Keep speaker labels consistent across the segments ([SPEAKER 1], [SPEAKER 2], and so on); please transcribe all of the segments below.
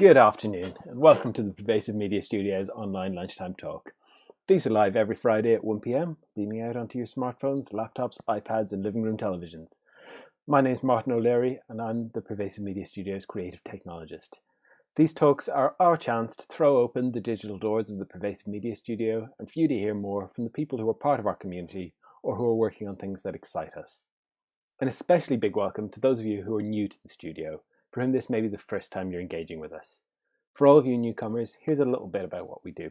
[SPEAKER 1] Good afternoon and welcome to the Pervasive Media Studios online lunchtime talk. These are live every Friday at 1pm, beaming out onto your smartphones, laptops, iPads and living room televisions. My name is Martin O'Leary and I'm the Pervasive Media Studios creative technologist. These talks are our chance to throw open the digital doors of the Pervasive Media Studio and for you to hear more from the people who are part of our community or who are working on things that excite us. An especially big welcome to those of you who are new to the studio for whom this may be the first time you're engaging with us. For all of you newcomers, here's a little bit about what we do.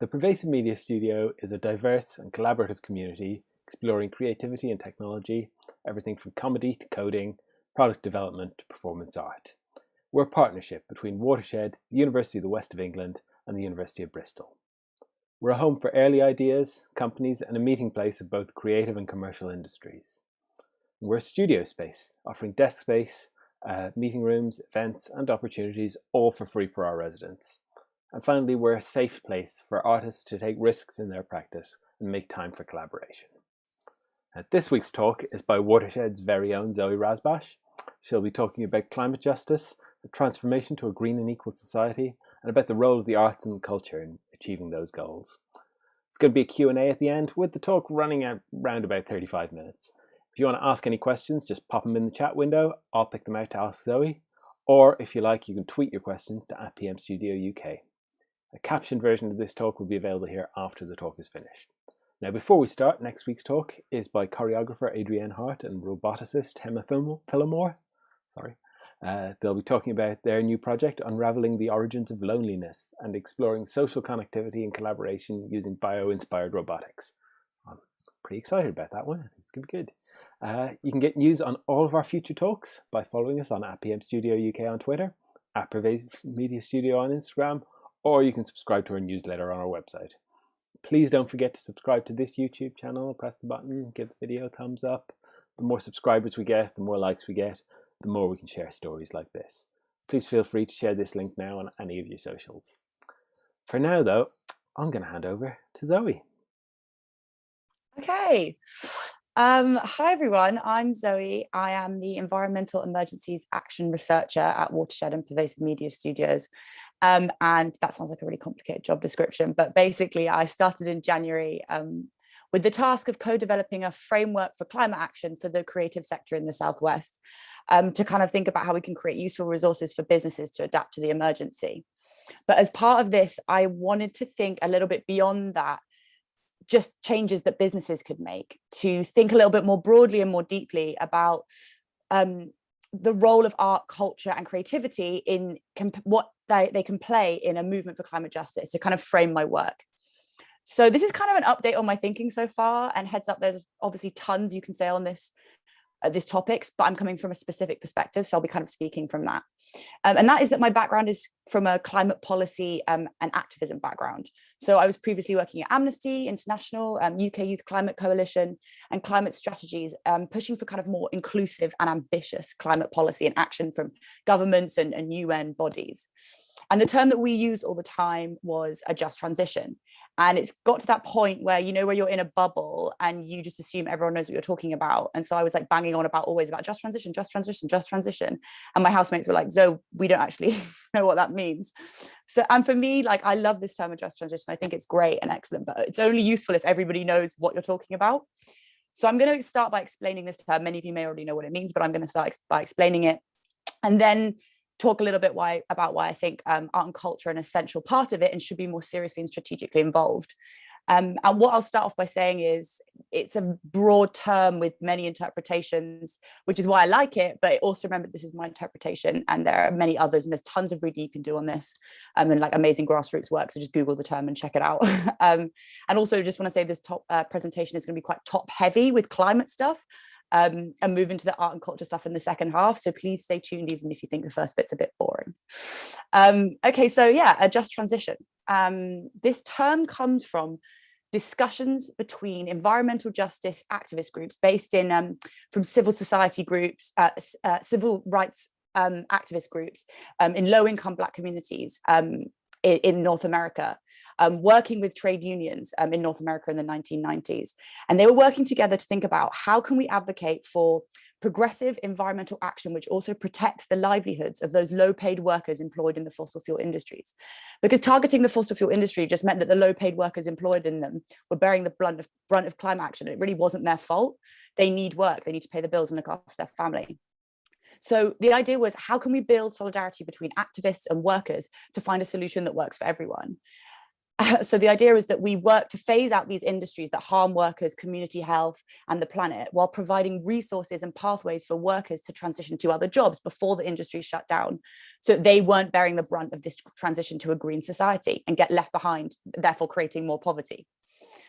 [SPEAKER 1] The Pervasive Media Studio is a diverse and collaborative community exploring creativity and technology, everything from comedy to coding, product development to performance art. We're a partnership between Watershed, the University of the West of England and the University of Bristol. We're a home for early ideas, companies and a meeting place of both creative and commercial industries. We're a studio space, offering desk space, uh, meeting rooms, events, and opportunities, all for free for our residents. And finally, we're a safe place for artists to take risks in their practice and make time for collaboration. Uh, this week's talk is by Watershed's very own Zoe Rasbash. She'll be talking about climate justice, the transformation to a green and equal society, and about the role of the arts and culture in achieving those goals. It's going to be a Q&A at the end, with the talk running out around about 35 minutes. If you want to ask any questions, just pop them in the chat window. I'll pick them out to ask Zoe. Or if you like, you can tweet your questions to at PM Studio UK. A captioned version of this talk will be available here after the talk is finished. Now, before we start, next week's talk is by choreographer Adrienne Hart and roboticist Emma Phillimore. Sorry. Uh, they'll be talking about their new project, Unraveling the Origins of Loneliness and exploring social connectivity and collaboration using bio-inspired robotics. I'm pretty excited about that one. It's going to be good. Uh, you can get news on all of our future talks by following us on at PM Studio UK on Twitter, at Pervasive Media Studio on Instagram, or you can subscribe to our newsletter on our website. Please don't forget to subscribe to this YouTube channel, press the button, give the video a thumbs up. The more subscribers we get, the more likes we get, the more we can share stories like this. Please feel free to share this link now on any of your socials. For now though, I'm going to hand over to Zoe.
[SPEAKER 2] Okay. Um, hi, everyone. I'm Zoe. I am the Environmental Emergencies Action Researcher at Watershed and Pervasive Media Studios. Um, and that sounds like a really complicated job description, but basically I started in January um, with the task of co-developing a framework for climate action for the creative sector in the Southwest um, to kind of think about how we can create useful resources for businesses to adapt to the emergency. But as part of this, I wanted to think a little bit beyond that just changes that businesses could make to think a little bit more broadly and more deeply about um, the role of art, culture and creativity in what they, they can play in a movement for climate justice to kind of frame my work. So this is kind of an update on my thinking so far and heads up, there's obviously tons you can say on this these topics, but I'm coming from a specific perspective. So I'll be kind of speaking from that. Um, and that is that my background is from a climate policy um, and activism background. So I was previously working at Amnesty International, um, UK Youth Climate Coalition and climate strategies, um, pushing for kind of more inclusive and ambitious climate policy and action from governments and, and UN bodies. And the term that we use all the time was a just transition. And it's got to that point where, you know, where you're in a bubble and you just assume everyone knows what you're talking about. And so I was like banging on about always about just transition, just transition, just transition. And my housemates were like, Zoe, we don't actually know what that means. So, and for me, like, I love this term of just transition. I think it's great and excellent, but it's only useful if everybody knows what you're talking about. So I'm going to start by explaining this term. Many of you may already know what it means, but I'm going to start by explaining it. And then talk a little bit why about why I think um, art and culture are an essential part of it and should be more seriously and strategically involved. Um, and what I'll start off by saying is it's a broad term with many interpretations, which is why I like it, but also remember this is my interpretation and there are many others and there's tons of reading you can do on this um, and like amazing grassroots work. So just Google the term and check it out. um, and also just want to say this top uh, presentation is going to be quite top heavy with climate stuff um, and move into the art and culture stuff in the second half. So please stay tuned, even if you think the first bit's a bit boring. Um, okay, so yeah, a just transition. Um, this term comes from discussions between environmental justice activist groups based in um, from civil society groups, uh, uh, civil rights um, activist groups um, in low income black communities in, in North America, um, working with trade unions um, in North America in the 1990s. And they were working together to think about how can we advocate for progressive environmental action, which also protects the livelihoods of those low paid workers employed in the fossil fuel industries. Because targeting the fossil fuel industry just meant that the low paid workers employed in them were bearing the brunt of, brunt of climate action. It really wasn't their fault. They need work, they need to pay the bills and look after their family. So the idea was how can we build solidarity between activists and workers to find a solution that works for everyone? so the idea is that we work to phase out these industries that harm workers, community health and the planet while providing resources and pathways for workers to transition to other jobs before the industry shut down. So they weren't bearing the brunt of this transition to a green society and get left behind, therefore creating more poverty.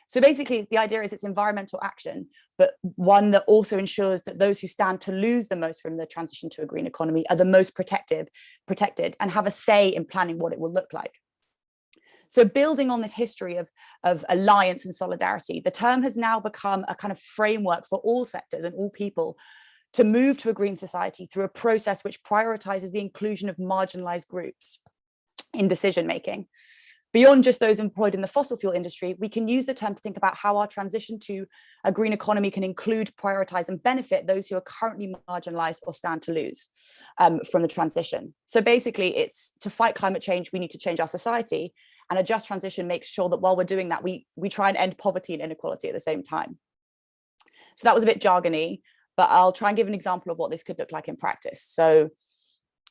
[SPEAKER 2] So basically the idea is it's environmental action, but one that also ensures that those who stand to lose the most from the transition to a green economy are the most protected, protected and have a say in planning what it will look like. So building on this history of, of alliance and solidarity, the term has now become a kind of framework for all sectors and all people to move to a green society through a process which prioritizes the inclusion of marginalized groups in decision making. Beyond just those employed in the fossil fuel industry, we can use the term to think about how our transition to a green economy can include, prioritize and benefit those who are currently marginalized or stand to lose um, from the transition. So basically it's to fight climate change, we need to change our society. And a just transition makes sure that while we're doing that, we, we try and end poverty and inequality at the same time. So that was a bit jargony, but I'll try and give an example of what this could look like in practice. So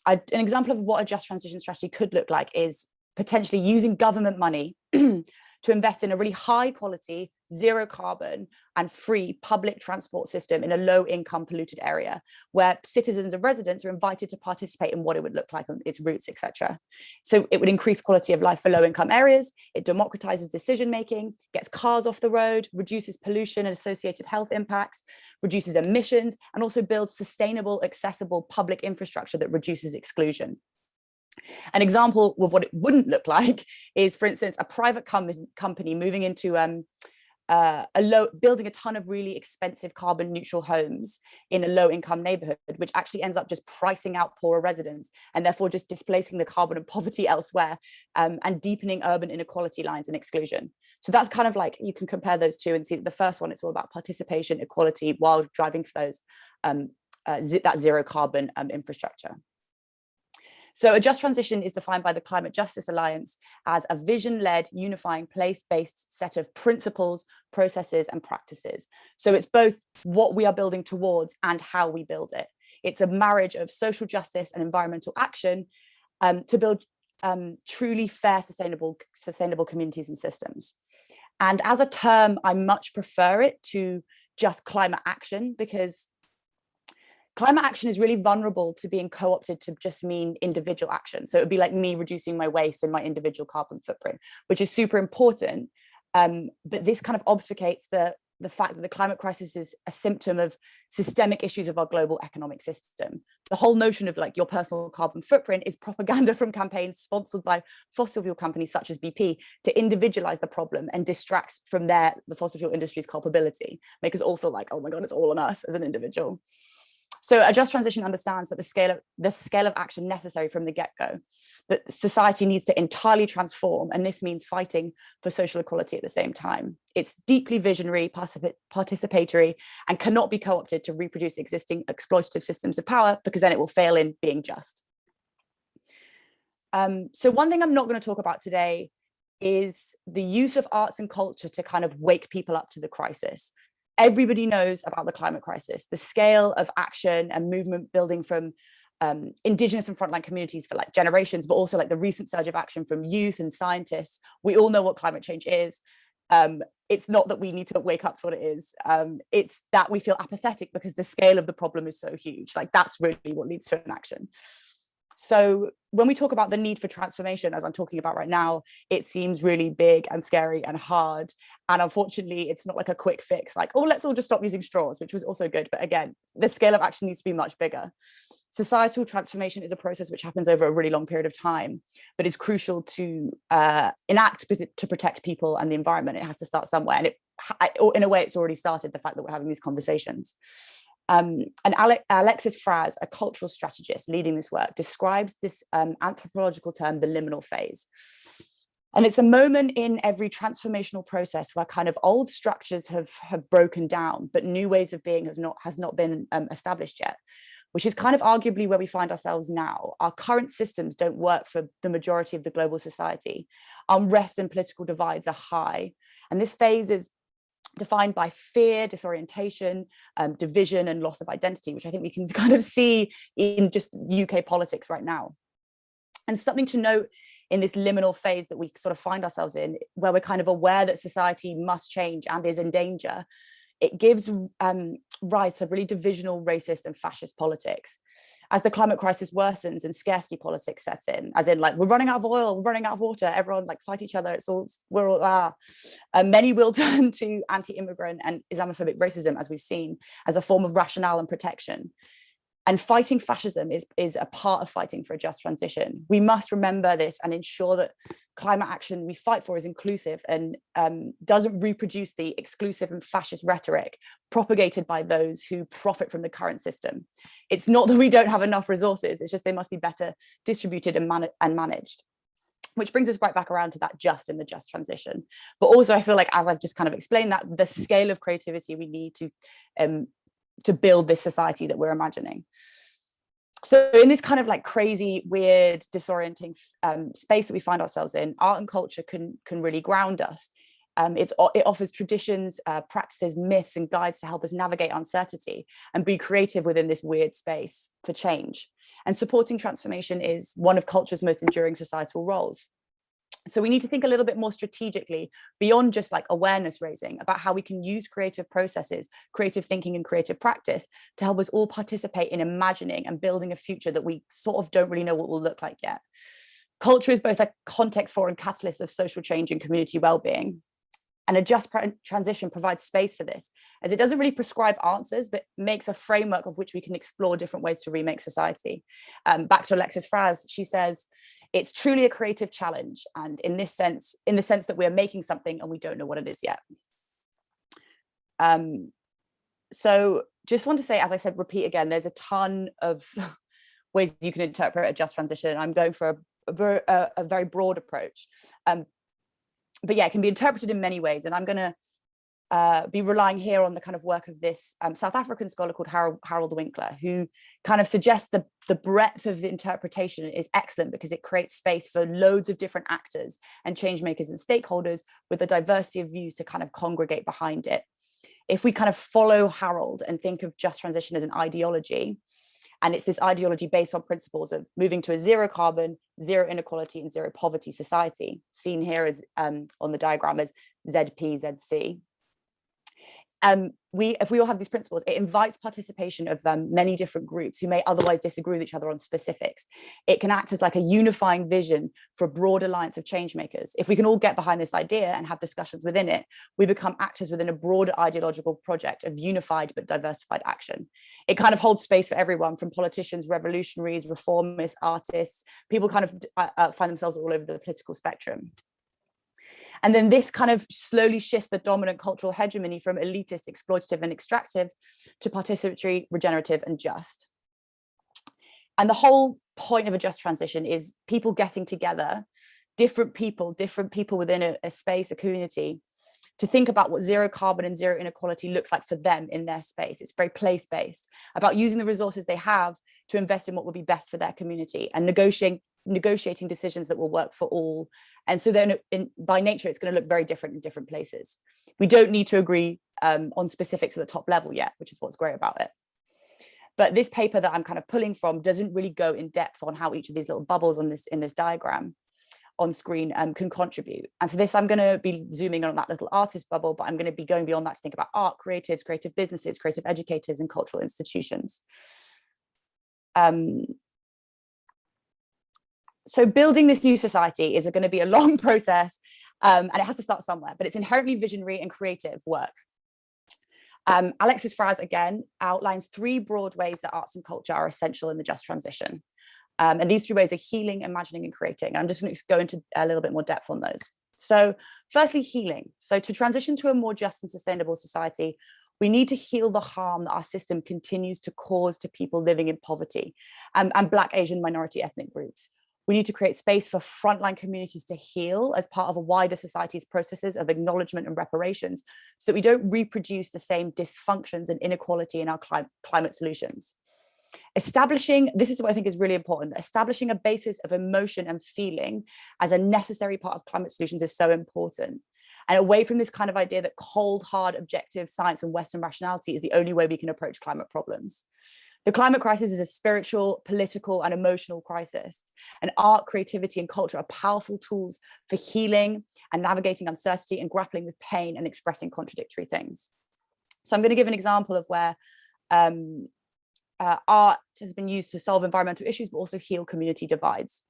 [SPEAKER 2] I, an example of what a just transition strategy could look like is potentially using government money to invest in a really high quality, zero carbon and free public transport system in a low income polluted area where citizens and residents are invited to participate in what it would look like on its routes, etc. So it would increase quality of life for low income areas, it democratizes decision making, gets cars off the road, reduces pollution and associated health impacts, reduces emissions, and also builds sustainable, accessible public infrastructure that reduces exclusion. An example of what it wouldn't look like is, for instance, a private com company moving into um, uh, a low, building a ton of really expensive carbon neutral homes in a low income neighborhood, which actually ends up just pricing out poorer residents and therefore just displacing the carbon and poverty elsewhere um, and deepening urban inequality lines and exclusion. So that's kind of like, you can compare those two and see that the first one, it's all about participation, equality, while driving for those, um, uh, that zero carbon um, infrastructure. So a just transition is defined by the Climate Justice Alliance as a vision-led, unifying, place-based set of principles, processes, and practices. So it's both what we are building towards and how we build it. It's a marriage of social justice and environmental action um, to build um, truly fair, sustainable, sustainable communities and systems. And as a term, I much prefer it to just climate action because climate action is really vulnerable to being co-opted to just mean individual action. So it would be like me reducing my waste and my individual carbon footprint, which is super important. Um, but this kind of obfuscates the, the fact that the climate crisis is a symptom of systemic issues of our global economic system. The whole notion of like your personal carbon footprint is propaganda from campaigns sponsored by fossil fuel companies such as BP to individualize the problem and distract from their the fossil fuel industry's culpability, make us all feel like, oh my God, it's all on us as an individual. So a just transition understands that the scale of the scale of action necessary from the get-go, that society needs to entirely transform, and this means fighting for social equality at the same time. It's deeply visionary, participatory, and cannot be co-opted to reproduce existing exploitative systems of power because then it will fail in being just. Um, so one thing I'm not going to talk about today is the use of arts and culture to kind of wake people up to the crisis everybody knows about the climate crisis, the scale of action and movement building from um, indigenous and frontline communities for like generations, but also like the recent surge of action from youth and scientists. We all know what climate change is. Um, it's not that we need to wake up to what it is. Um, it's that we feel apathetic because the scale of the problem is so huge. Like that's really what leads to an action. So when we talk about the need for transformation, as I'm talking about right now, it seems really big and scary and hard. And unfortunately, it's not like a quick fix, like, oh, let's all just stop using straws, which was also good. But again, the scale of action needs to be much bigger. Societal transformation is a process which happens over a really long period of time, but it's crucial to uh, enact to protect people and the environment. It has to start somewhere. And it, in a way, it's already started, the fact that we're having these conversations. Um, and Ale Alexis Frasz, a cultural strategist leading this work, describes this um, anthropological term, the liminal phase. And it's a moment in every transformational process where kind of old structures have, have broken down, but new ways of being have not, has not been um, established yet, which is kind of arguably where we find ourselves now. Our current systems don't work for the majority of the global society. Unrest and political divides are high. And this phase is defined by fear, disorientation, um, division and loss of identity, which I think we can kind of see in just UK politics right now. And something to note in this liminal phase that we sort of find ourselves in, where we're kind of aware that society must change and is in danger, it gives um, rise to really divisional, racist and fascist politics. As the climate crisis worsens and scarcity politics sets in, as in like, we're running out of oil, we're running out of water, everyone like fight each other, it's all, we're all, ah. Uh, many will turn to anti-immigrant and Islamophobic racism, as we've seen, as a form of rationale and protection. And fighting fascism is, is a part of fighting for a just transition. We must remember this and ensure that climate action we fight for is inclusive and um, doesn't reproduce the exclusive and fascist rhetoric propagated by those who profit from the current system. It's not that we don't have enough resources, it's just they must be better distributed and, man and managed which brings us right back around to that just in the just transition. But also I feel like, as I've just kind of explained that the scale of creativity we need to um, to build this society that we're imagining. So in this kind of like crazy, weird, disorienting um, space that we find ourselves in, art and culture can, can really ground us. Um, it offers traditions, uh, practices, myths, and guides to help us navigate uncertainty and be creative within this weird space for change. And supporting transformation is one of culture's most enduring societal roles. So we need to think a little bit more strategically beyond just like awareness raising about how we can use creative processes, creative thinking and creative practice to help us all participate in imagining and building a future that we sort of don't really know what will look like yet. Culture is both a context for and catalyst of social change and community well-being and a just transition provides space for this as it doesn't really prescribe answers but makes a framework of which we can explore different ways to remake society. Um, back to alexis frasz she says it's truly a creative challenge and in this sense in the sense that we're making something and we don't know what it is yet. Um, so just want to say as i said repeat again there's a ton of ways you can interpret a just transition. I'm going for a, a, a very broad approach. Um, but yeah, it can be interpreted in many ways. And I'm going to uh, be relying here on the kind of work of this um, South African scholar called Harald, Harald Winkler, who kind of suggests the, the breadth of the interpretation is excellent because it creates space for loads of different actors and change makers and stakeholders with a diversity of views to kind of congregate behind it. If we kind of follow Harald and think of just transition as an ideology, and it's this ideology based on principles of moving to a zero carbon, zero inequality and zero poverty society, seen here as um, on the diagram as ZPZC um, we, if we all have these principles, it invites participation of um, many different groups who may otherwise disagree with each other on specifics. It can act as like a unifying vision for a broad alliance of change makers. If we can all get behind this idea and have discussions within it, we become actors within a broader ideological project of unified but diversified action. It kind of holds space for everyone from politicians, revolutionaries, reformists, artists, people kind of uh, uh, find themselves all over the political spectrum. And then this kind of slowly shifts the dominant cultural hegemony from elitist, exploitative and extractive to participatory, regenerative and just. And the whole point of a just transition is people getting together, different people, different people within a, a space, a community, to think about what zero carbon and zero inequality looks like for them in their space. It's very place-based, about using the resources they have to invest in what would be best for their community and negotiating negotiating decisions that will work for all. And so then in, by nature, it's going to look very different in different places. We don't need to agree um, on specifics at the top level yet, which is what's great about it. But this paper that I'm kind of pulling from doesn't really go in depth on how each of these little bubbles on this in this diagram on screen um, can contribute. And for this, I'm going to be zooming on that little artist bubble, but I'm going to be going beyond that to think about art, creatives, creative businesses, creative educators, and cultural institutions. Um, so building this new society is going to be a long process um, and it has to start somewhere, but it's inherently visionary and creative work. Um, Alexis Frasz, again, outlines three broad ways that arts and culture are essential in the just transition. Um, and these three ways are healing, imagining, and creating. And I'm just going to go into a little bit more depth on those. So firstly, healing. So to transition to a more just and sustainable society, We need to heal the harm that our system continues to cause to people living in poverty and, and Black, Asian, minority ethnic groups. We need to create space for frontline communities to heal as part of a wider society's processes of acknowledgement and reparations so that we don't reproduce the same dysfunctions and inequality in our cli climate solutions. Establishing, this is what I think is really important, establishing a basis of emotion and feeling as a necessary part of climate solutions is so important. And away from this kind of idea that cold, hard, objective science and Western rationality is the only way we can approach climate problems. The climate crisis is a spiritual, political, and emotional crisis. And art, creativity, and culture are powerful tools for healing and navigating uncertainty and grappling with pain and expressing contradictory things. So I'm going to give an example of where um, uh, art has been used to solve environmental issues, but also heal community divides.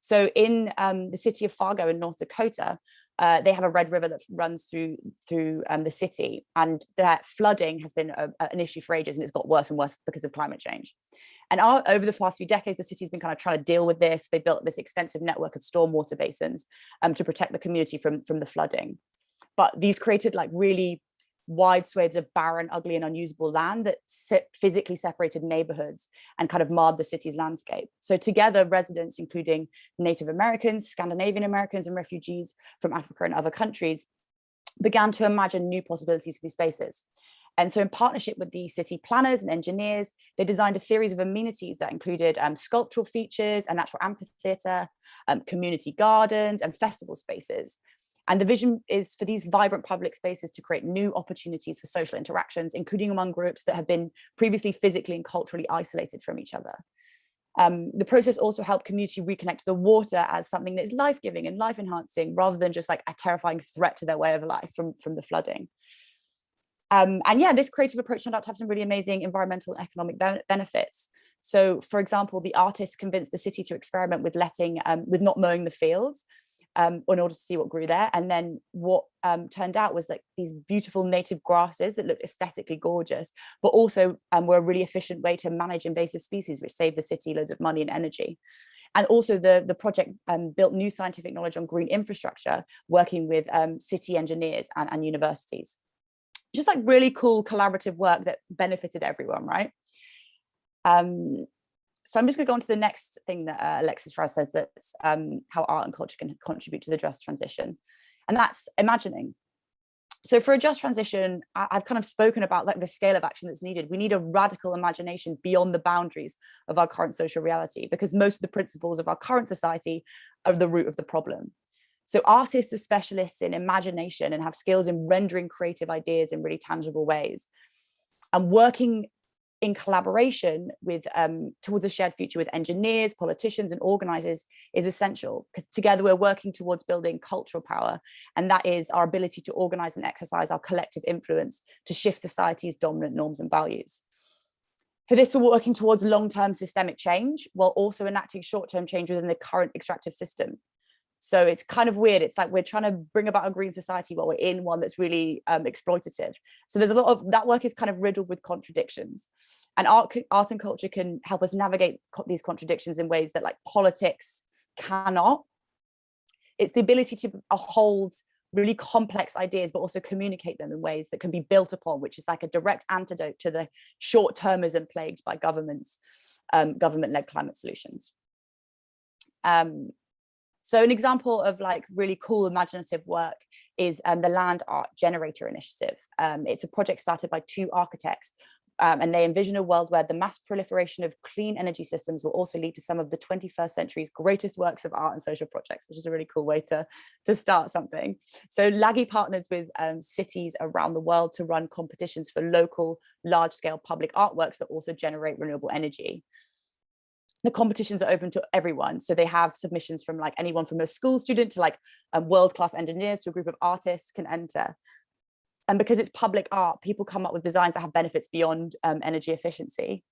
[SPEAKER 2] So in um, the city of Fargo in North Dakota, uh, they have a red river that runs through through um, the city and that flooding has been a, an issue for ages and it's got worse and worse because of climate change. And our, over the past few decades, the city's been kind of trying to deal with this. They built this extensive network of stormwater basins um, to protect the community from, from the flooding. But these created like really wide swathes of barren, ugly and unusable land that physically separated neighborhoods and kind of marred the city's landscape. So together residents, including Native Americans, Scandinavian Americans and refugees from Africa and other countries began to imagine new possibilities for these spaces. And so in partnership with the city planners and engineers, they designed a series of amenities that included um, sculptural features, a natural amphitheater, um, community gardens and festival spaces and the vision is for these vibrant public spaces to create new opportunities for social interactions, including among groups that have been previously physically and culturally isolated from each other. Um, the process also helped community reconnect to the water as something that is life-giving and life-enhancing rather than just like a terrifying threat to their way of life from, from the flooding. Um, and yeah, this creative approach turned out to have some really amazing environmental and economic be benefits. So for example, the artists convinced the city to experiment with letting, um, with not mowing the fields um, in order to see what grew there. And then what um, turned out was like these beautiful native grasses that looked aesthetically gorgeous, but also um, were a really efficient way to manage invasive species, which saved the city loads of money and energy. And also the, the project um, built new scientific knowledge on green infrastructure, working with um, city engineers and, and universities. Just like really cool collaborative work that benefited everyone, right? Um, so I'm just going to go on to the next thing that uh, Alexis Frasz says that's um, how art and culture can contribute to the just transition. And that's imagining. So for a just transition, I I've kind of spoken about like the scale of action that's needed. We need a radical imagination beyond the boundaries of our current social reality, because most of the principles of our current society are the root of the problem. So artists are specialists in imagination and have skills in rendering creative ideas in really tangible ways. And working in collaboration with um, towards a shared future with engineers, politicians and organizers is essential because together we're working towards building cultural power and that is our ability to organize and exercise our collective influence to shift society's dominant norms and values. For this, we're working towards long-term systemic change while also enacting short-term change within the current extractive system. So it's kind of weird. It's like we're trying to bring about a green society while we're in one that's really um, exploitative. So there's a lot of that work is kind of riddled with contradictions. And art, art and culture can help us navigate co these contradictions in ways that like politics cannot. It's the ability to uh, hold really complex ideas, but also communicate them in ways that can be built upon, which is like a direct antidote to the short-termism plagued by governments, um, government-led climate solutions. Um, so an example of like really cool imaginative work is um, the Land Art Generator Initiative. Um, it's a project started by two architects um, and they envision a world where the mass proliferation of clean energy systems will also lead to some of the 21st century's greatest works of art and social projects, which is a really cool way to, to start something. So LAGI partners with um, cities around the world to run competitions for local large scale public artworks that also generate renewable energy the competitions are open to everyone. So they have submissions from like anyone from a school student to like um, world-class engineers to a group of artists can enter. And because it's public art, people come up with designs that have benefits beyond um, energy efficiency.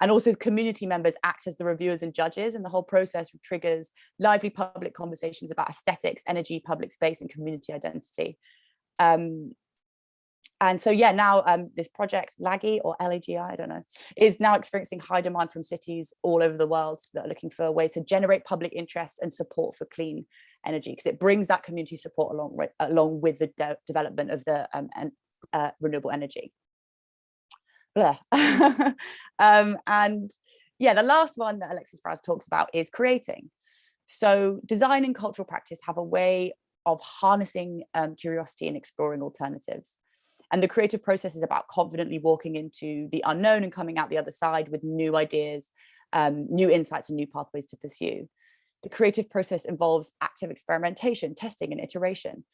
[SPEAKER 2] And also community members act as the reviewers and judges and the whole process triggers lively public conversations about aesthetics, energy, public space and community identity. Um, and so yeah now um, this project lagi or lagi i don't know is now experiencing high demand from cities all over the world that are looking for ways to generate public interest and support for clean energy because it brings that community support along with along with the de development of the um, and, uh, renewable energy um, and yeah, the last one that Alexis Frasz talks about is creating. So design and cultural practice have a way of harnessing um, curiosity and exploring alternatives. And the creative process is about confidently walking into the unknown and coming out the other side with new ideas, um, new insights and new pathways to pursue. The creative process involves active experimentation, testing and iteration.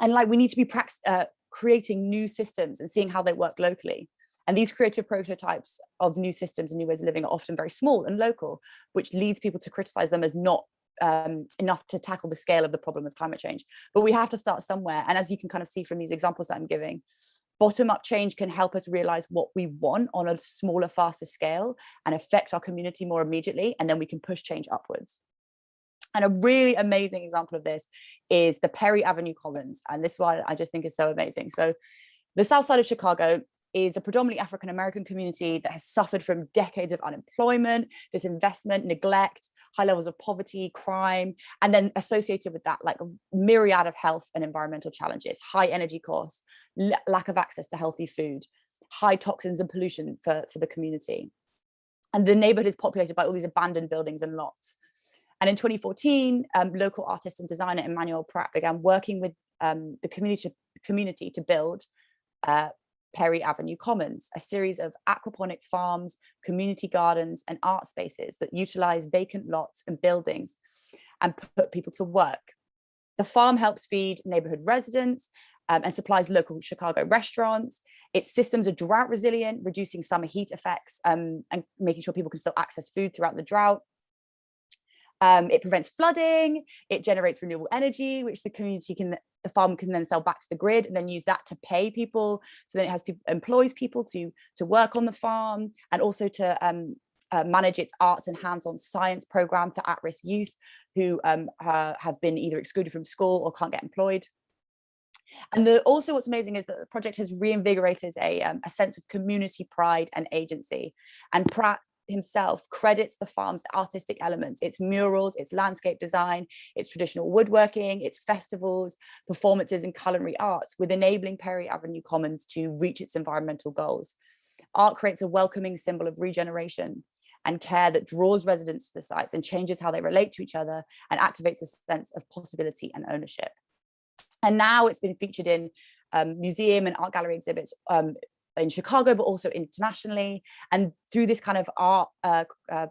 [SPEAKER 2] And like we need to be uh, creating new systems and seeing how they work locally. And these creative prototypes of new systems and new ways of living are often very small and local, which leads people to criticize them as not um, enough to tackle the scale of the problem of climate change. But we have to start somewhere. And as you can kind of see from these examples that I'm giving, bottom-up change can help us realize what we want on a smaller, faster scale and affect our community more immediately. And then we can push change upwards. And a really amazing example of this is the Perry Avenue Commons. And this one I just think is so amazing. So the south side of Chicago is a predominantly African American community that has suffered from decades of unemployment, disinvestment, neglect, high levels of poverty, crime, and then associated with that, like a myriad of health and environmental challenges, high energy costs, lack of access to healthy food, high toxins and pollution for, for the community. And the neighborhood is populated by all these abandoned buildings and lots. And in 2014, um, local artist and designer Emmanuel Pratt began working with um, the community, community to build uh, Perry Avenue Commons, a series of aquaponic farms, community gardens and art spaces that utilize vacant lots and buildings and put people to work. The farm helps feed neighborhood residents um, and supplies local Chicago restaurants. Its systems are drought resilient, reducing summer heat effects um, and making sure people can still access food throughout the drought. Um, it prevents flooding, it generates renewable energy, which the community can, the farm can then sell back to the grid and then use that to pay people. So then it has people, employs people to, to work on the farm and also to um, uh, manage its arts and hands-on science program for at-risk youth who um, uh, have been either excluded from school or can't get employed. And the, also what's amazing is that the project has reinvigorated a, um, a sense of community pride and agency. And himself credits the farm's artistic elements, its murals, its landscape design, its traditional woodworking, its festivals, performances and culinary arts with enabling Perry Avenue Commons to reach its environmental goals. Art creates a welcoming symbol of regeneration and care that draws residents to the sites and changes how they relate to each other and activates a sense of possibility and ownership. And now it's been featured in um, museum and art gallery exhibits um, in Chicago, but also internationally. And through this kind of art uh, uh,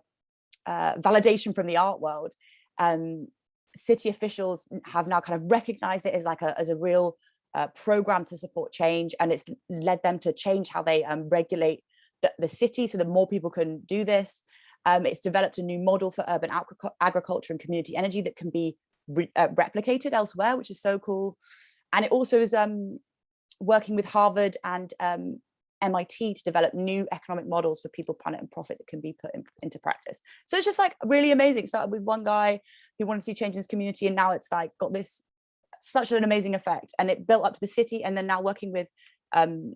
[SPEAKER 2] uh, validation from the art world, um, city officials have now kind of recognized it as like a, as a real uh, program to support change. And it's led them to change how they um, regulate the, the, city so that more people can do this. Um, it's developed a new model for urban agriculture and community energy that can be re uh, replicated elsewhere, which is so cool. And it also is um, working with Harvard and um, MIT to develop new economic models for people, planet and profit that can be put in, into practice. So it's just like really amazing. Started with one guy who wanted to see change in his community and now it's like got this such an amazing effect and it built up to the city and then now working with um,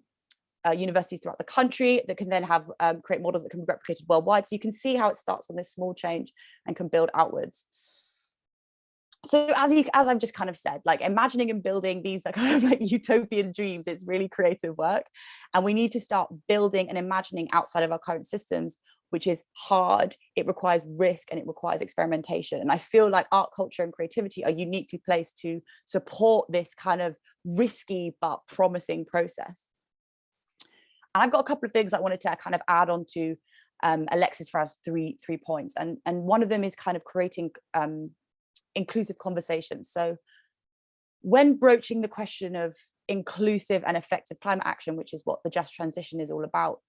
[SPEAKER 2] uh, universities throughout the country that can then have um, create models that can be replicated worldwide. So you can see how it starts on this small change and can build outwards so as you as i've just kind of said like imagining and building these are kind of like utopian dreams it's really creative work and we need to start building and imagining outside of our current systems which is hard it requires risk and it requires experimentation and i feel like art culture and creativity are uniquely placed to support this kind of risky but promising process. And i've got a couple of things i wanted to kind of add on to um, alexis Frasz three three points and and one of them is kind of creating um, inclusive conversations. So when broaching the question of inclusive and effective climate action, which is what the just transition is all about,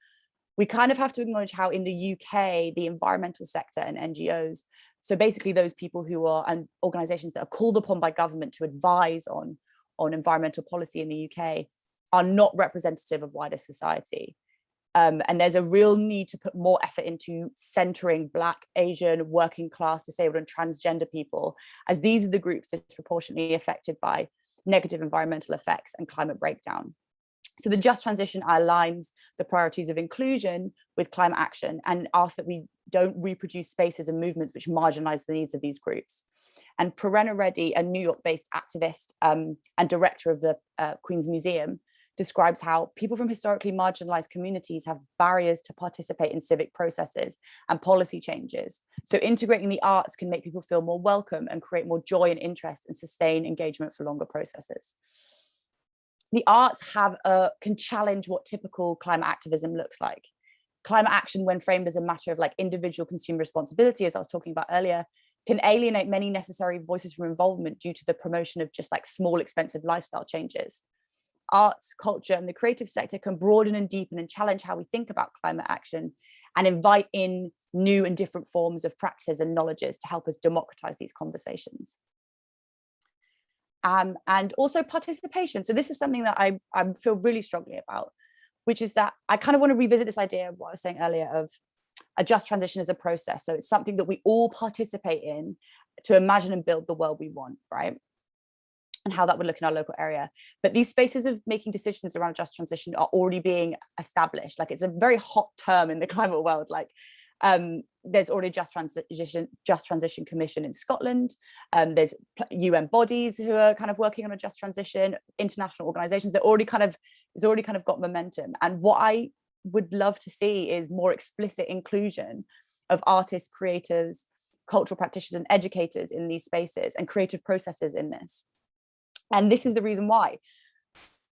[SPEAKER 2] we kind of have to acknowledge how in the UK, the environmental sector and NGOs, so basically those people who are and organizations that are called upon by government to advise on, on environmental policy in the UK are not representative of wider society. Um, and there's a real need to put more effort into centering Black, Asian, working class, disabled and transgender people, as these are the groups disproportionately affected by negative environmental effects and climate breakdown. So the Just Transition aligns the priorities of inclusion with climate action and asks that we don't reproduce spaces and movements which marginalize the needs of these groups. And Prerana Reddy, a New York-based activist um, and director of the uh, Queen's Museum, describes how people from historically marginalized communities have barriers to participate in civic processes and policy changes. So integrating the arts can make people feel more welcome and create more joy and interest and sustain engagement for longer processes. The arts have a, can challenge what typical climate activism looks like. Climate action, when framed as a matter of like individual consumer responsibility, as I was talking about earlier, can alienate many necessary voices from involvement due to the promotion of just like small expensive lifestyle changes arts, culture, and the creative sector can broaden and deepen and challenge how we think about climate action and invite in new and different forms of practices and knowledges to help us democratize these conversations. Um, and also participation. So this is something that I, I feel really strongly about, which is that I kind of want to revisit this idea of what I was saying earlier of a just transition as a process. So it's something that we all participate in to imagine and build the world we want, right? And how that would look in our local area. But these spaces of making decisions around just transition are already being established. Like it's a very hot term in the climate world. Like um, there's already just transition, just transition commission in Scotland. Um, there's UN bodies who are kind of working on a just transition, international organizations that already kind of, it's already kind of got momentum. And what I would love to see is more explicit inclusion of artists, creators, cultural practitioners and educators in these spaces and creative processes in this. And this is the reason why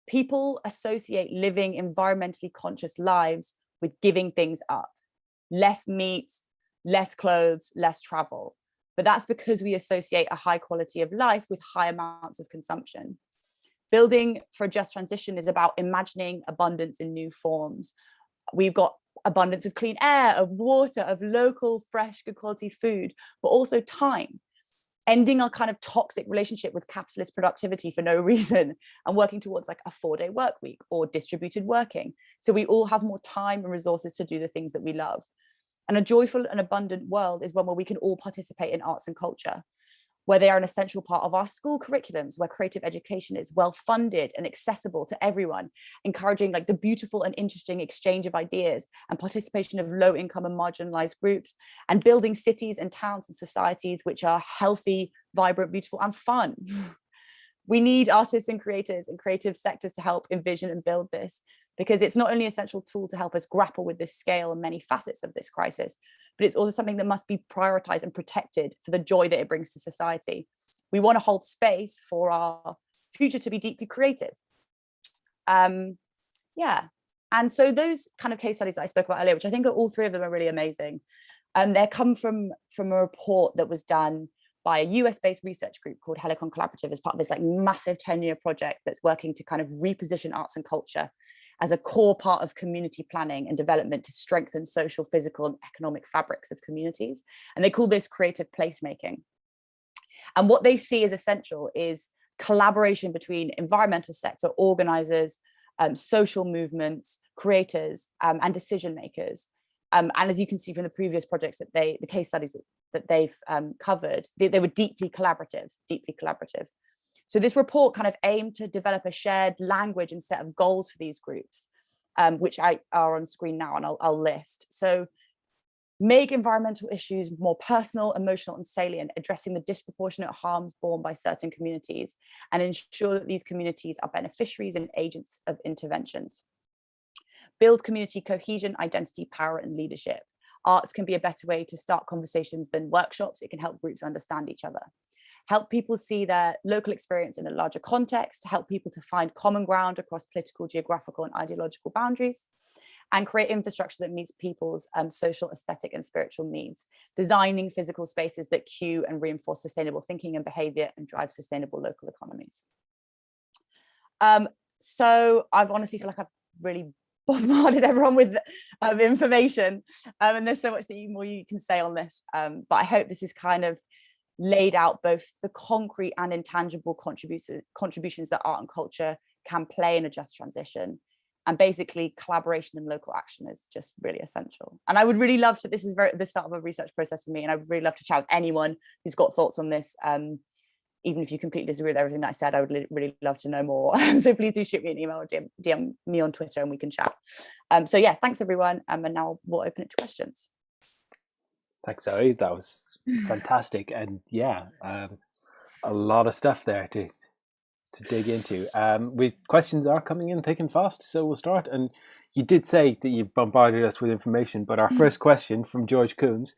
[SPEAKER 2] people associate living environmentally conscious lives with giving things up, less meat, less clothes, less travel. But that's because we associate a high quality of life with high amounts of consumption. Building for a just transition is about imagining abundance in new forms. We've got abundance of clean air, of water, of local, fresh, good quality food, but also time ending our kind of toxic relationship with capitalist productivity for no reason and working towards like a four day work week or distributed working. So we all have more time and resources to do the things that we love. And a joyful and abundant world is one where we can all participate in arts and culture where they are an essential part of our school curriculums, where creative education is well funded and accessible to everyone, encouraging like the beautiful and interesting exchange of ideas and participation of low income and marginalized groups, and building cities and towns and societies which are healthy, vibrant, beautiful and fun. we need artists and creators and creative sectors to help envision and build this because it's not only an essential tool to help us grapple with the scale and many facets of this crisis, but it's also something that must be prioritized and protected for the joy that it brings to society. We want to hold space for our future to be deeply creative. Um, yeah, and so those kind of case studies that I spoke about earlier, which I think are all three of them are really amazing. Um, they come from, from a report that was done by a US-based research group called Helicon Collaborative as part of this like massive 10-year project that's working to kind of reposition arts and culture as a core part of community planning and development to strengthen social, physical and economic fabrics of communities. And they call this creative placemaking. And what they see as essential is collaboration between environmental sector organizers, um, social movements, creators um, and decision makers. Um, and as you can see from the previous projects that they, the case studies that, they've um, covered, they, they were deeply collaborative, deeply collaborative. So this report kind of aimed to develop a shared language and set of goals for these groups, um, which I are on screen now and I'll, I'll list. So make environmental issues more personal, emotional and salient, addressing the disproportionate harms borne by certain communities and ensure that these communities are beneficiaries and agents of interventions. Build community cohesion, identity, power and leadership. Arts can be a better way to start conversations than workshops. It can help groups understand each other help people see their local experience in a larger context, help people to find common ground across political, geographical and ideological boundaries, and create infrastructure that meets people's um, social, aesthetic and spiritual needs, designing physical spaces that cue and reinforce sustainable thinking and behavior and drive sustainable local economies. Um, so I've honestly feel like I've really bombarded everyone with um, information. Um, and there's so much that you more you can say on this. Um, but I hope this is kind of laid out both the concrete and intangible contributions that art and culture can play in a just transition. And basically collaboration and local action is just really essential. And i would really love to this is very the start of a research process for me and i would really love to chat with anyone who's got thoughts on this um, even if you completely disagree with everything that i said i would really love to know more. So please do shoot me an email or DM, DM me on twitter and we can chat. Um, so yeah thanks everyone um, and now we'll open it to questions
[SPEAKER 1] Thanks, Zoe. That was fantastic, and yeah, um, a lot of stuff there to to dig into. Um, we questions are coming in thick and fast, so we'll start. And you did say that you bombarded us with information, but our first question from George Coombs: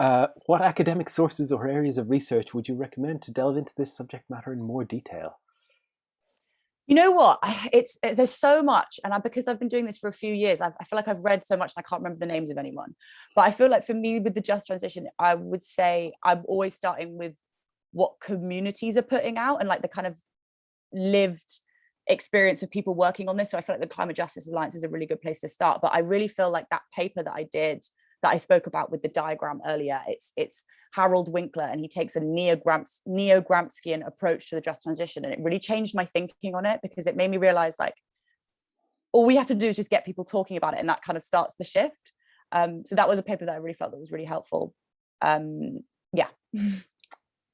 [SPEAKER 1] uh, What academic sources or areas of research would you recommend to delve into this subject matter in more detail?
[SPEAKER 2] You know what? It's eh, there's so much, and I, because I've been doing this for a few years, I've, I feel like I've read so much, and I can't remember the names of anyone. But I feel like for me, with the just transition, I would say I'm always starting with what communities are putting out and like the kind of lived experience of people working on this. So I feel like the Climate Justice Alliance is a really good place to start. But I really feel like that paper that I did that I spoke about with the diagram earlier, it's it's Harald Winkler and he takes a neo-Gramscian neo approach to the just transition. And it really changed my thinking on it because it made me realize like all we have to do is just get people talking about it and that kind of starts the shift. Um, so that was a paper that I really felt that was really helpful. Um, yeah.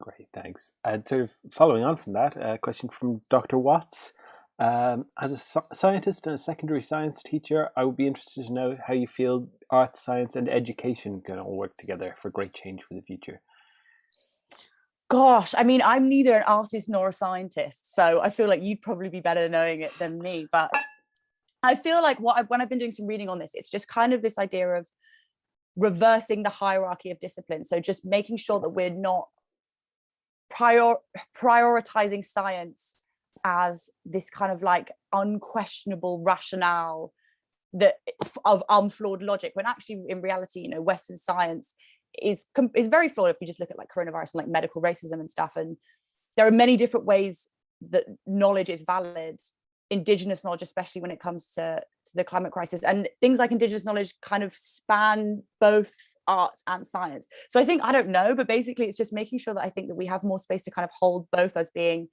[SPEAKER 1] Great, thanks. And sort of following on from that, a question from Dr. Watts. Um, as a scientist and a secondary science teacher, I would be interested to know how you feel art, science, and education can all work together for great change for the future.
[SPEAKER 2] Gosh, I mean, I'm neither an artist nor a scientist, so I feel like you'd probably be better knowing it than me. But I feel like what I, when I've been doing some reading on this, it's just kind of this idea of reversing the hierarchy of discipline. So just making sure that we're not prior prioritizing science as this kind of like unquestionable rationale that eh, of unflawed logic when actually in reality you know western science is is very flawed if you just look at like coronavirus and like medical racism and stuff and there are many different ways that knowledge is valid indigenous knowledge especially when it comes to to the climate crisis and things like indigenous knowledge kind of span both arts and science. So i think i don't know but basically it's just making sure that i think that we have more space to kind of hold both as being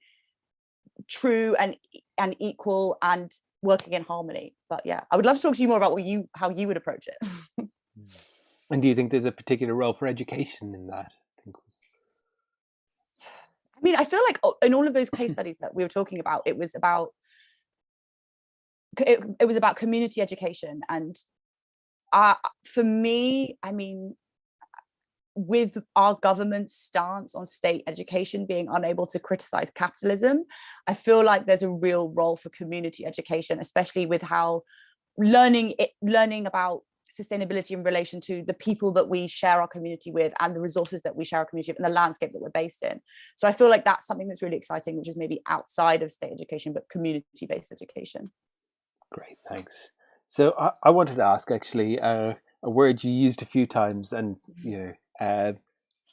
[SPEAKER 2] true and and equal and working in harmony. But yeah i would love to talk to you more about what you how you would approach it.
[SPEAKER 1] And do you think there's a particular role for education in that? I, think was...
[SPEAKER 2] I mean i feel like oh, in all of those case studies that we were talking about it was about it, it was about community education. And uh, for me i mean with our government's stance on state education being unable to criticize capitalism, I feel like there's a real role for community education, especially with how learning it, learning about sustainability in relation to the people that we share our community with and the resources that we share our community with and the landscape that we're based in. So I feel like that's something that's really exciting, which is maybe outside of state education, but community-based education.
[SPEAKER 1] Great, thanks. So I, I wanted to ask actually uh, a word you used a few times and, you know, uh,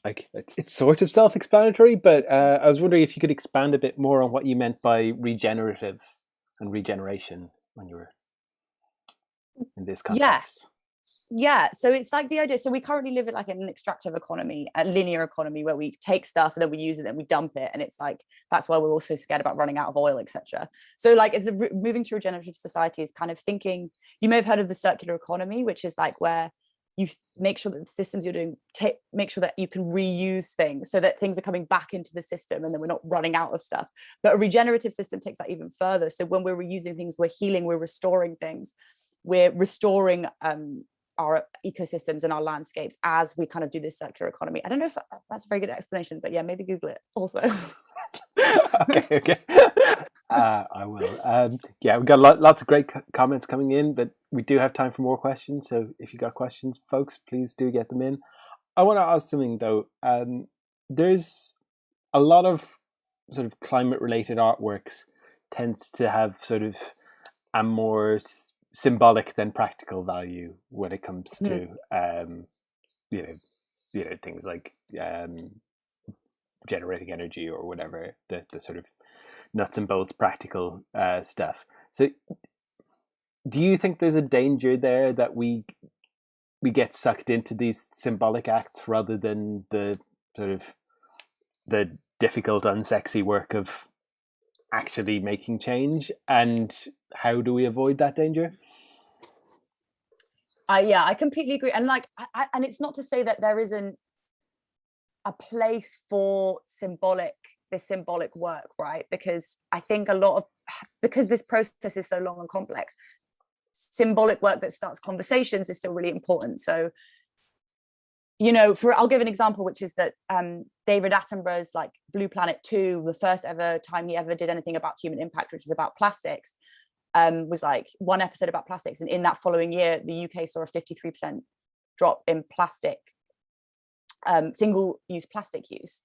[SPEAKER 1] like it's sort of self-explanatory, but uh, I was wondering if you could expand a bit more on what you meant by regenerative and regeneration when you were in this context.
[SPEAKER 2] Yes. Yeah, so it's like the idea. So we currently live in like an extractive economy, a linear economy where we take stuff and then we use it and we dump it, and it's like that's why we're also scared about running out of oil, etc. So like, it's a, moving to regenerative society is kind of thinking. You may have heard of the circular economy, which is like where you make sure that the systems you're doing take make sure that you can reuse things so that things are coming back into the system and then we're not running out of stuff. But a regenerative system takes that even further. So when we're reusing things we're healing we're restoring things. We're restoring um, our ecosystems and our landscapes as we kind of do this circular economy. I don't know if that's a very good explanation but yeah maybe google it also.
[SPEAKER 1] Okay okay. Uh, I will. Um, yeah, we've got lots of great comments coming in, but we do have time for more questions. So if you got questions, folks, please do get them in. I want to ask something though. Um, there's a lot of sort of climate related artworks tends to have sort of a more symbolic than practical value when it comes to mm. um, you know you know things like um, generating energy or whatever the, the sort of nuts and bolts practical uh, stuff. So, do you think there's a danger there that we we get sucked into these symbolic acts rather than the sort of the difficult, unsexy work of actually making change? And how do we avoid that danger?
[SPEAKER 2] Uh, yeah, I completely agree. And like, I, and it's not to say that there isn't a place for symbolic this symbolic work, right? Because I think a lot of, because this process is so long and complex, symbolic work that starts conversations is still really important. So you know, for I'll give an example, which is that um, David Attenborough's like Blue Planet 2, the first ever time he ever did anything about human impact, which was about plastics, um, was like one episode about plastics. And in that following year, the UK saw a 53% drop in plastic, um, single use plastic use.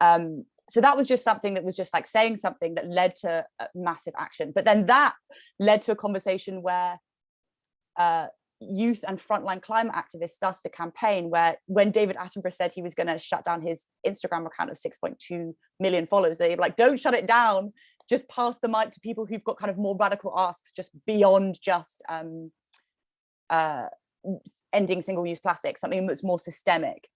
[SPEAKER 2] Um, so that was just something that was just like saying something that led to massive action. But then that led to a conversation where uh, youth and frontline climate activists started a campaign where when David Attenborough said he was going to shut down his Instagram account of 6.2 million followers, they were like, don't shut it down, just pass the mic to people who've got kind of more radical asks just beyond just um, uh, ending single-use plastic, something that's more systemic.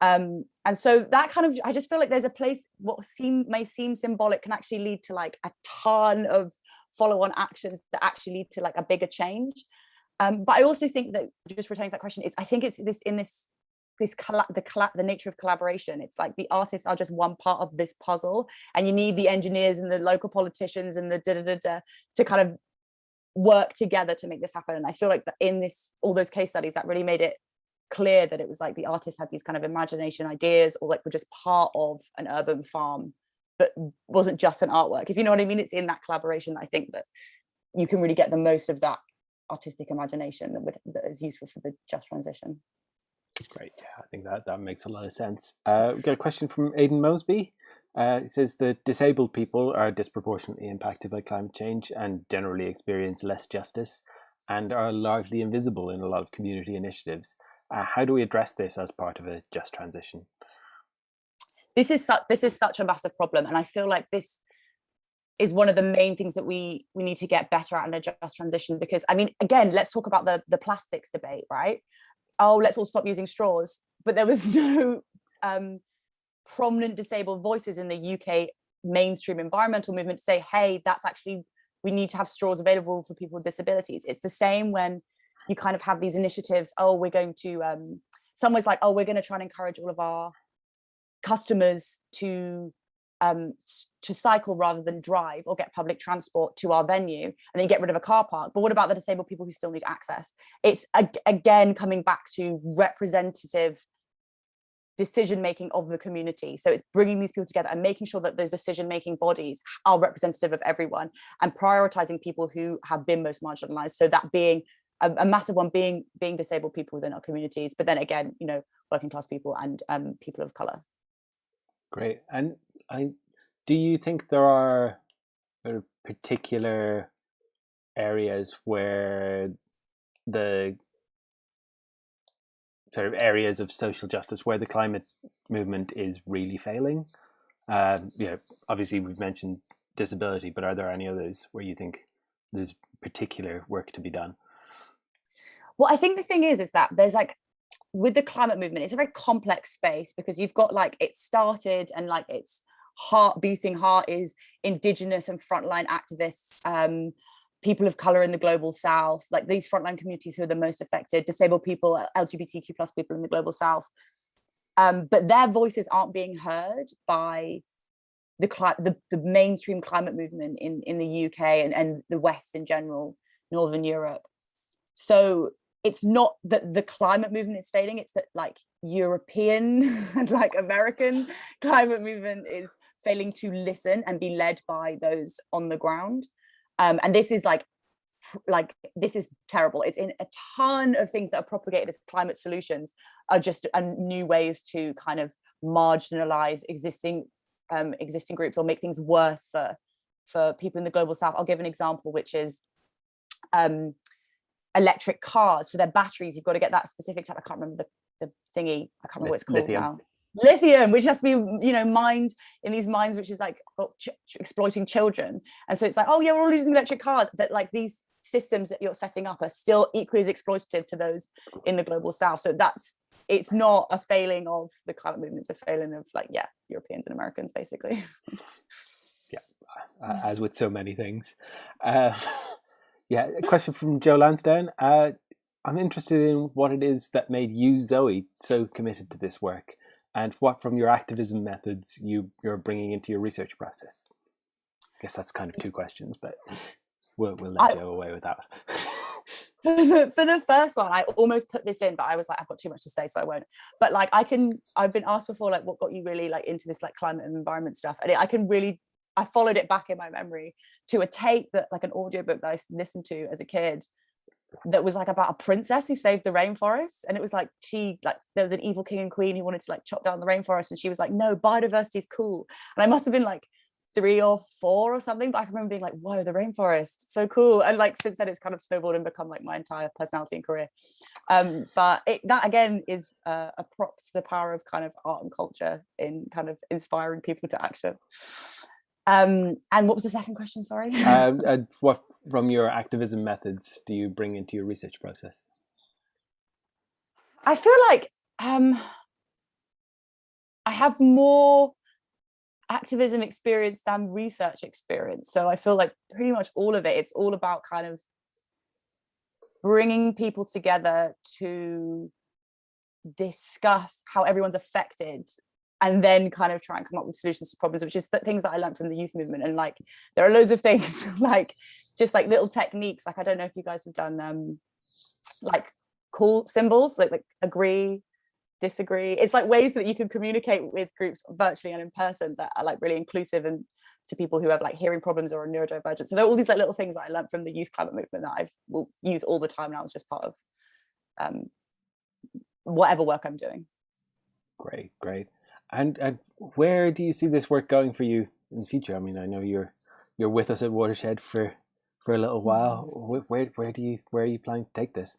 [SPEAKER 2] Um, and so that kind of, I just feel like there's a place, what seem may seem symbolic can actually lead to like a ton of follow-on actions that actually lead to like a bigger change. Um, but I also think that just returning to that question, it's I think it's this in this this the the nature of collaboration. It's like the artists are just one part of this puzzle, and you need the engineers and the local politicians and the da da da, da to kind of work together to make this happen. And I feel like that in this all those case studies that really made it clear that it was like the artists had these kind of imagination ideas or like were just part of an urban farm but wasn't just an artwork if you know what i mean it's in that collaboration that i think that you can really get the most of that artistic imagination that would that is useful for the just transition.
[SPEAKER 1] Great, yeah, I think that that makes a lot of sense. Uh, we got a question from Aidan Mosby. Uh, it says that disabled people are disproportionately impacted by climate change and generally experience less justice and are largely invisible in a lot of community initiatives. Uh, how do we address this as part of a just transition?
[SPEAKER 2] This is such this is such a massive problem, and I feel like this is one of the main things that we we need to get better at and adjust transition because I mean again let's talk about the the plastics debate right? Oh let's all stop using straws. But there was no um, prominent disabled voices in the UK mainstream environmental movement to say hey that's actually we need to have straws available for people with disabilities. It's the same when you kind of have these initiatives oh we're going to um someone's like oh we're going to try and encourage all of our customers to um, to cycle rather than drive or get public transport to our venue and then you get rid of a car park. But what about the disabled people who still need access? It's again coming back to representative decision making of the community. So it's bringing these people together and making sure that those decision making bodies are representative of everyone and prioritizing people who have been most marginalized. So that being a, a, massive one being being disabled people within our communities, but then again, you know, working class people and um, people of color.
[SPEAKER 1] Great. And I do you think there are particular areas where the sort of areas of social justice where the climate movement is really failing? Um, you know, obviously we've mentioned disability, but are there any others where you think there's particular work to be done?
[SPEAKER 2] Well, I think the thing is, is that there's like with the climate movement, it's a very complex space because you've got like it started and like its heart beating heart is indigenous and frontline activists, um, people of color in the global south, like these frontline communities who are the most affected, disabled people, LGBTQ plus people in the global south. Um, but their voices aren't being heard by the, the, the mainstream climate movement in, in the UK and, and the West in general, Northern Europe. So it's not that the climate movement is failing it's that like european and like american climate movement is failing to listen and be led by those on the ground. Um, and this is like like this is terrible. It's in a ton of things that are propagated as climate solutions are just new ways to kind of marginalize existing um, existing groups or make things worse for for people in the global south. I'll give an example which is um, electric cars for their batteries. You've got to get that specific type. I can't remember the, the thingy. I can't remember what it's called lithium. now. Lithium, which has to be, you know, mined in these mines, which is like ch exploiting children. And so it's like, oh yeah, we're all using electric cars, but like these systems that you're setting up are still equally as exploitative to those in the global south. So that's it's not a failing of the climate movement, it's a failing of like, yeah, Europeans and Americans basically.
[SPEAKER 1] yeah, as with so many things. Uh, yeah, a question from Joe Lansdowne. Uh, I'm interested in what it is that made you, Zoe, so committed to this work, and what from your activism methods you, you're bringing into your research process. I guess that's kind of two questions, but we'll, we'll let I, Joe away with that.
[SPEAKER 2] for the, first one, I almost put this in, but I was like, I've got too much to say, so I won't. But like, I can, I've been asked before, like, what got you really like into this like climate and environment stuff? And it, I can really, I followed it back in my memory to a tape that like an audiobook that I listened to as a kid that was like about a princess who saved the rainforest and it was like she like there was an evil king and queen who wanted to like chop down the rainforest and she was like no biodiversity is cool. And i must have been like three or four or something but i remember being like whoa the rainforest so cool. And like since then it's kind of snowballed and become like my entire personality and career. Um but it, that again is uh, a prop to the power of kind of art and culture in kind of inspiring people to action um and what was the second question? Sorry.
[SPEAKER 1] Um, uh, what from your activism methods do you bring into your research process?
[SPEAKER 2] I feel like um i have more activism experience than research experience. So I feel like pretty much all of it, it's all about kind of bringing people together to discuss how everyone's affected and then kind of try and come up with solutions to problems, which is the things that I learned from the youth movement. And like, there are loads of things like just like little techniques. Like, I don't know if you guys have done um, like cool symbols, like, like agree, disagree it's like ways that you can communicate with groups virtually and in person that are like really inclusive and to people who have like hearing problems or neurodivergent so there are all these like little things that i learned from the youth climate movement that i will use all the time now it's just part of um whatever work i'm doing
[SPEAKER 1] great great and and where do you see this work going for you in the future i mean i know you're you're with us at watershed for for a little while where where do you where are you planning to take this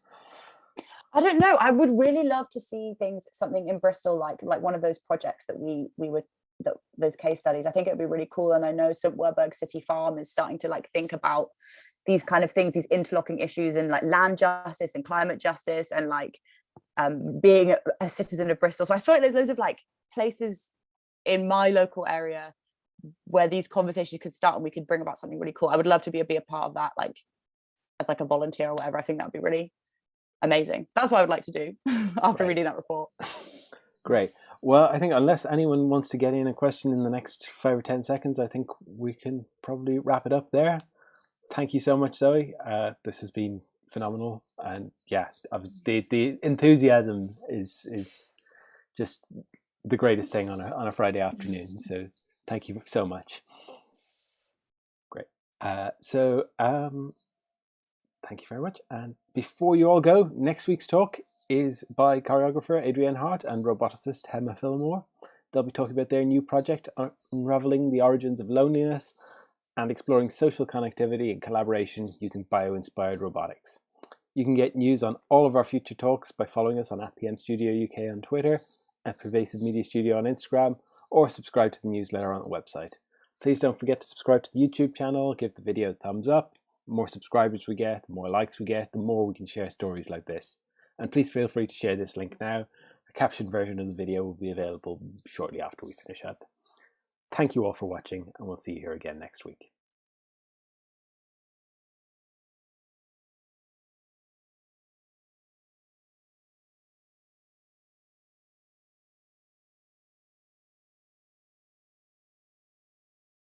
[SPEAKER 2] I don't know. I would really love to see things, something in Bristol, like like one of those projects that we we would that those case studies. I think it would be really cool. And I know St Werburgh City Farm is starting to like think about these kind of things, these interlocking issues and like land justice and climate justice and like um, being a, a citizen of Bristol. So I feel like there's loads of like places in my local area where these conversations could start and we could bring about something really cool. I would love to be a, be a part of that, like as like a volunteer or whatever. I think that would be really amazing. That's what I would like to do after reading that report.
[SPEAKER 1] Great. Well, I think unless anyone wants to get in a question in the next five or 10 seconds, I think we can probably wrap it up there. Thank you so much, Zoe. Uh, this has been phenomenal. And yeah, the, the enthusiasm is, is just the greatest thing on a, on a Friday afternoon. So thank you so much. Great. Uh, so um, Thank you very much. And before you all go, next week's talk is by choreographer Adrienne Hart and roboticist Hemma Philamore. They'll be talking about their new project, Unraveling the Origins of Loneliness and exploring social connectivity and collaboration using bio-inspired robotics. You can get news on all of our future talks by following us on at PM Studio UK on Twitter, at Pervasive Media Studio on Instagram, or subscribe to the newsletter on the website. Please don't forget to subscribe to the YouTube channel, give the video a thumbs up, more subscribers we get, the more likes we get, the more we can share stories like this. And please feel free to share this link now. A captioned version of the video will be available shortly after we finish up. Thank you all for watching and we'll see you here again next week.